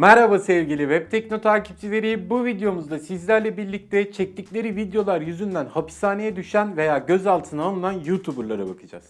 Merhaba sevgili Web takipçileri. Bu videomuzda sizlerle birlikte çektikleri videolar yüzünden hapishaneye düşen veya gözaltına alınan YouTuber'lara bakacağız.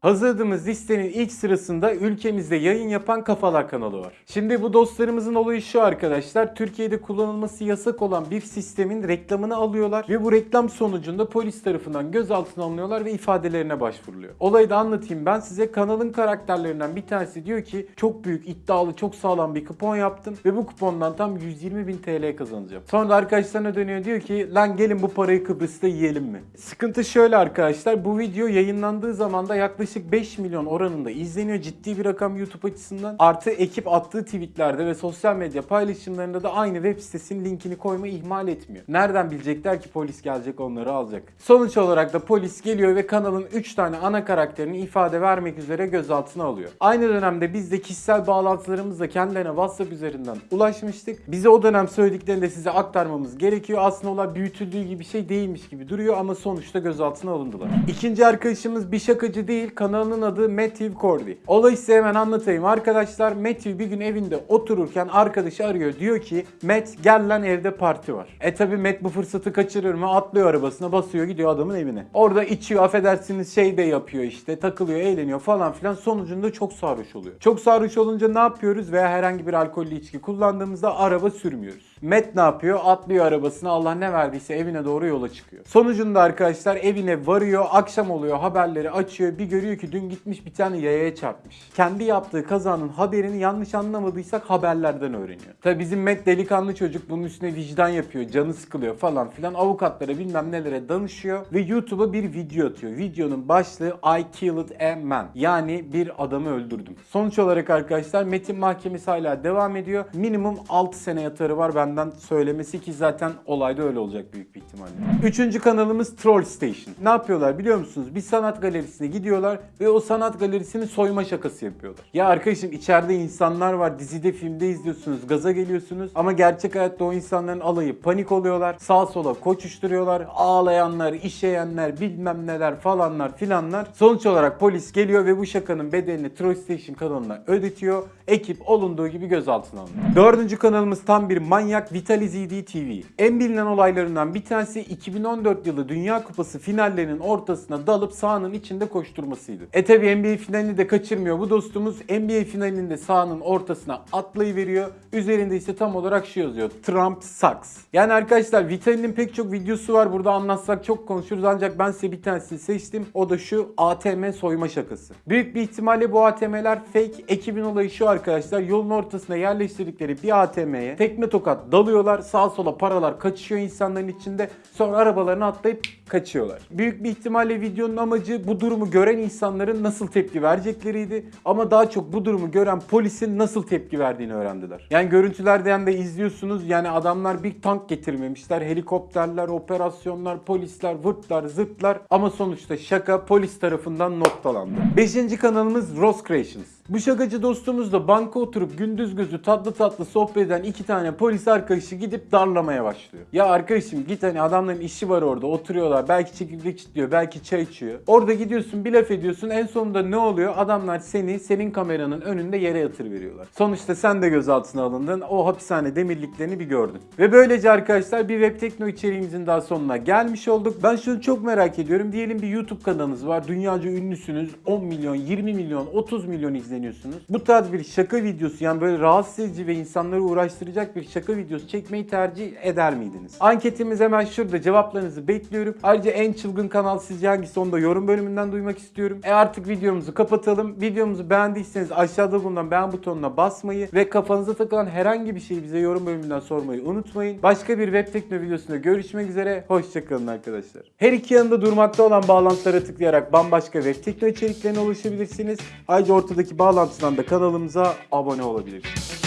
Hazırladığımız listenin ilk sırasında ülkemizde yayın yapan Kafalar kanalı var. Şimdi bu dostlarımızın olayı şu arkadaşlar. Türkiye'de kullanılması yasak olan bir sistemin reklamını alıyorlar ve bu reklam sonucunda polis tarafından gözaltına alınıyorlar ve ifadelerine başvuruluyor. Olayı da anlatayım ben size. Kanalın karakterlerinden bir tanesi diyor ki çok büyük, iddialı, çok sağlam bir kupon yaptım ve bu kupondan tam 120 bin TL kazanacağım. Sonra da arkadaşlarına dönüyor diyor ki lan gelin bu parayı Kıbrıs'ta yiyelim mi? Sıkıntı şöyle arkadaşlar. Bu video yayınlandığı zaman da yaklaşık 5 milyon oranında izleniyor. Ciddi bir rakam YouTube açısından. Artı ekip attığı tweetlerde ve sosyal medya paylaşımlarında da aynı web sitesinin linkini koymayı ihmal etmiyor. Nereden bilecekler ki polis gelecek onları alacak. Sonuç olarak da polis geliyor ve kanalın 3 tane ana karakterini ifade vermek üzere gözaltına alıyor. Aynı dönemde biz de kişisel bağlantılarımızla kendilerine WhatsApp üzerinden ulaşmıştık. Bize o dönem söylediklerini de size aktarmamız gerekiyor. Aslında olay büyütüldüğü gibi bir şey değilmiş gibi duruyor ama sonuçta gözaltına alındılar. İkinci arkadaşımız bir şakacı değil. Kanalının adı Matthew Cordy. Olayı size hemen anlatayım arkadaşlar. Matthew bir gün evinde otururken arkadaşı arıyor. Diyor ki Matt gel lan evde parti var. E tabi Matt bu fırsatı kaçırır mı? Atlıyor arabasına basıyor gidiyor adamın evine. Orada içiyor affedersiniz şey de yapıyor işte takılıyor eğleniyor falan filan. Sonucunda çok sarhoş oluyor. Çok sarhoş olunca ne yapıyoruz veya herhangi bir alkollü içki kullandığımızda araba sürmüyoruz. Matt ne yapıyor? Atlıyor arabasına Allah ne verdiyse evine doğru yola çıkıyor. Sonucunda arkadaşlar evine varıyor. Akşam oluyor haberleri açıyor. Bir görüyor ki dün gitmiş bir tane yayaya çarpmış. Kendi yaptığı kazanın haberini yanlış anlamadıysak haberlerden öğreniyor. Tabi bizim Matt delikanlı çocuk bunun üstüne vicdan yapıyor. Canı sıkılıyor falan filan. Avukatlara bilmem nelere danışıyor. Ve YouTube'a bir video atıyor. Videonun başlığı I killed a man. Yani bir adamı öldürdüm. Sonuç olarak arkadaşlar Metin mahkemesi hala devam ediyor. Minimum 6 sene yatarı var benden söylemesi ki zaten olayda öyle olacak büyük bir ihtimalle. Üçüncü kanalımız Troll Station. Ne yapıyorlar biliyor musunuz? Bir sanat galerisine gidiyorlar ve o sanat galerisini soyma şakası yapıyorlar. Ya arkadaşım içeride insanlar var. Dizide filmde izliyorsunuz. Gaza geliyorsunuz. Ama gerçek hayatta o insanların alayı panik oluyorlar. Sağa sola koşuşturuyorlar. Ağlayanlar, işeyenler, bilmem neler falanlar filanlar. Sonuç olarak polis geliyor ve bu şakanın bedelini Troll Station kanalına ödetiyor. Ekip olunduğu gibi gözaltına alınıyor. Dördüncü kanalımız tam bir manyak Vitali ZD TV. En bilinen olaylarından bir tanesi 2014 yılı Dünya Kupası finallerinin ortasına dalıp sahanın içinde koşturmasıydı. E tabi NBA finalini de kaçırmıyor bu dostumuz. NBA finalinde sahanın ortasına atlayıveriyor. Üzerinde ise tam olarak şu yazıyor. Trump sucks. Yani arkadaşlar Vitali'nin pek çok videosu var. Burada anlatsak çok konuşuruz ancak ben size bir tanesini seçtim. O da şu ATM soyma şakası. Büyük bir ihtimalle bu ATM'ler fake. Ekibin olayı şu arkadaşlar. Yolun ortasına yerleştirdikleri bir ATM'ye tekme tokat dalıyorlar. Sağa sola paralar kaçışıyor insanların içinde. Sonra arabalarına atlayıp kaçıyorlar. Büyük bir ihtimalle videonun amacı bu durumu gören insanların nasıl tepki verecekleriydi. Ama daha çok bu durumu gören polisin nasıl tepki verdiğini öğrendiler. Yani görüntülerden de izliyorsunuz. Yani adamlar bir tank getirmemişler. Helikopterler, operasyonlar, polisler, vırtlar, zırtlar. Ama sonuçta şaka polis tarafından noktalandı. Beşinci kanalımız Rose Creations. Bu şakacı dostumuz da banka oturup gündüz gözü tatlı tatlı sohbet eden iki tane polis arkadaşı gidip darlamaya başlıyor. Ya arkadaşım git hani adamların işi var orada oturuyorlar. Belki çekirdek içiyor, belki çay içiyor. Orada gidiyorsun bir laf ediyorsun. En sonunda ne oluyor? Adamlar seni senin kameranın önünde yere yatır veriyorlar. Sonuçta sen de gözaltına alındın. O hapishane demirliklerini bir gördün. Ve böylece arkadaşlar bir web tekno içeriğimizin daha sonuna gelmiş olduk. Ben şunu çok merak ediyorum. Diyelim bir YouTube kanalınız var. Dünyaca ünlüsünüz. 10 milyon, 20 milyon, 30 milyon izleniyorsunuz. Bu tarz bir şaka videosu yani böyle rahatsız edici ve insanları uğraştıracak bir şaka videosu çekmeyi tercih eder miydiniz? Anketimiz hemen şurada. Cevaplarınızı bekliyorum. Ayrıca en çılgın kanal sizce hangisi onu da yorum bölümünden duymak istiyorum. E artık videomuzu kapatalım. Videomuzu beğendiyseniz aşağıda bulunan beğen butonuna basmayı ve kafanıza takılan herhangi bir şeyi bize yorum bölümünden sormayı unutmayın. Başka bir web tekno videosunda görüşmek üzere. Hoşçakalın arkadaşlar. Her iki yanında durmakta olan bağlantılara tıklayarak bambaşka web tekno içeriklerine ulaşabilirsiniz. Ayrıca ortadaki bağlantıdan da kanalımıza abone olabilirsiniz.